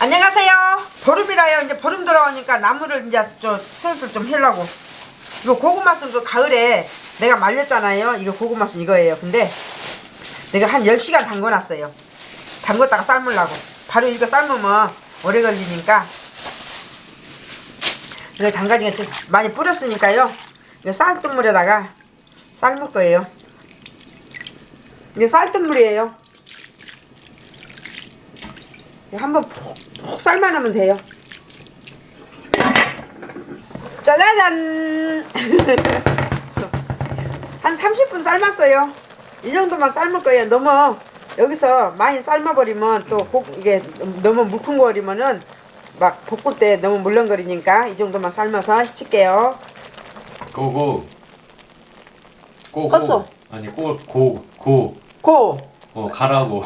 안녕하세요. 보름이라요. 이제 보름 돌아오니까 나무를 이제 저 슬슬 좀 하려고. 이거 고구마순 그 가을에 내가 말렸잖아요. 이거 고구마순 이거예요. 근데 내가 한 10시간 담궈놨어요. 담궜다가 삶으려고. 바로 이거 삶으면 오래 걸리니까. 이걸 담가지가 좀 많이 뿌렸으니까요. 이거 쌀뜨물에다가 삶을 거예요. 이게 쌀뜨물이에요. 한번 푹, 푹 삶아놓으면 돼요. 짜자잔! 한 30분 삶았어요. 이 정도만 삶을 거예요. 너무 여기서 많이 삶아버리면 또 복, 이게 너무 물컹거리면은 막 볶을 때 너무 물렁거리니까 이 정도만 삶아서 시칠게요. 고고 고고 컸어. 아니 고고 고. 고! 어 가라고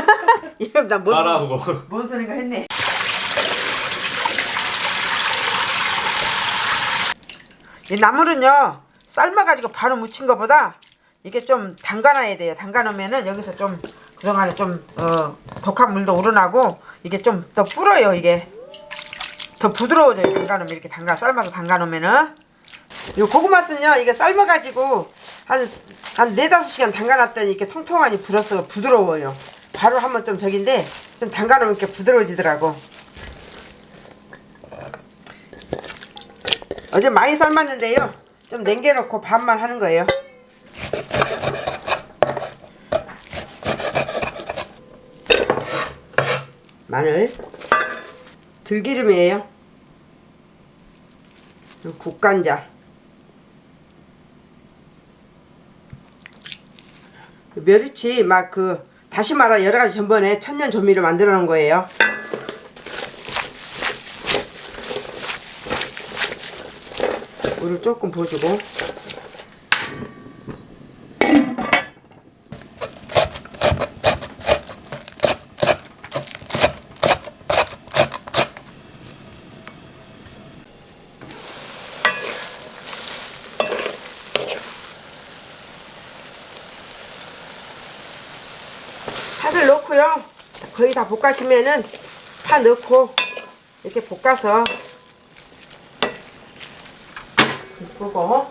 이러면 나 뭔, 가라고 뭔 소린가 했네. 이 나물은요 삶아가지고 바로 무친 것보다 이게 좀 담가놔야 돼요. 담가놓으면은 여기서 좀 그동안에 좀 어, 독한 물도 우러나고 이게 좀 더 불어요 이게. 더 부드러워져요 담가놓으면. 이렇게 담가 삶아서 담가놓으면은. 이 고구마순요 이게 삶아가지고 한 한 네다섯 시간 담가놨더니 이렇게 통통하니 불어서 부드러워요. 바로 한번 좀 저긴데 좀 담가놓으면 이렇게 부드러워지더라고 어제 많이 삶았는데요. 좀 냉겨놓고 반만 하는 거예요. 마늘. 들기름이에요. 국간장. 멸치 막 그 다시마라 여러 가지 전번에 천년 조미료 만들어 놓은 거예요. 물을 조금 부어주고 파를 넣고요. 거의 다 볶아지면은 파 넣고 이렇게 볶아서 볶고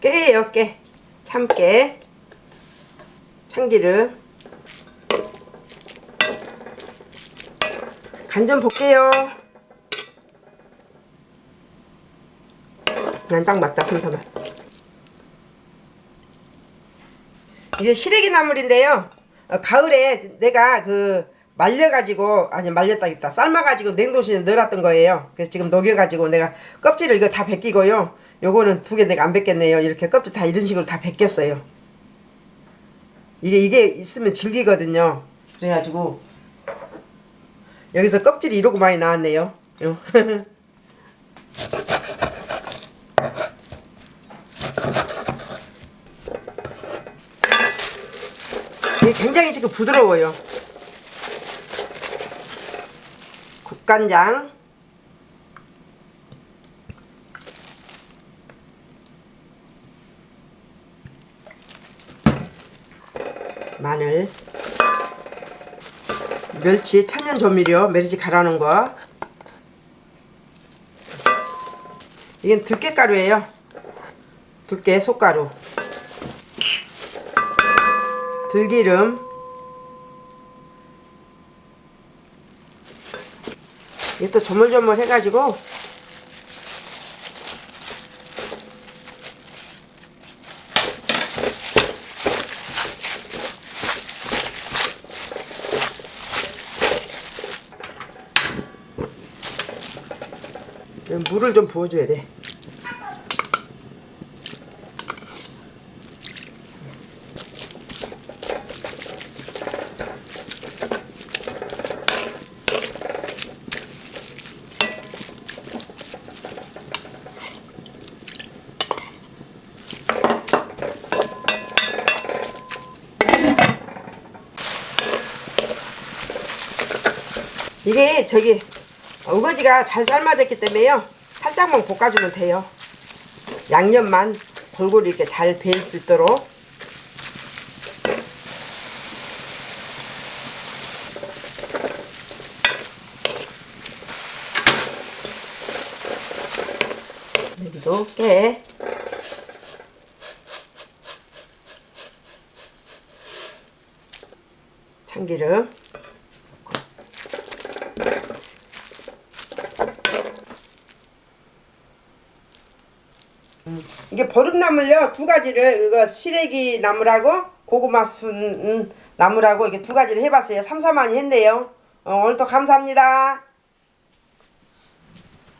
깨예요 깨. 참깨. 참기름. 간 좀 볼게요. 난 딱 맞다 kum사만 이게 시래기 나물인데요. 어, 가을에 내가 그 말려가지고 아니 말렸다겠다. 삶아가지고 냉동실에 넣어놨던 거예요. 그래서 지금 녹여가지고 내가 껍질을 이거 다 벗기고요. 요거는 두 개 내가 안 벗겼네요. 이렇게 껍질 다 이런 식으로 다 벗겼어요. 이게 이게 있으면 질기거든요. 그래가지고 여기서 껍질이 이러고 많이 나왔네요. 굉장히 지금 부드러워요. 국간장. 마늘. 멸치 천연 조미료 멸치 갈아 놓은 거. 이건 들깨가루예요. 들깨 솥가루. 들기름 이게 또 조물조물 해가지고. 물을 좀 부어줘야 돼 이게 저기 우거지가 잘 삶아졌기 때문에요. 살짝만 볶아주면 돼요. 양념만 골고루 이렇게 잘 배일 수 있도록. 여기도 깨. 참기름. 이게 보름나물요. 두 가지를 이거 시래기 나물하고 고구마 순 음, 나물하고 이게 두 가지를 해봤어요. 삼삼하니 했네요. 어, 오늘도 감사합니다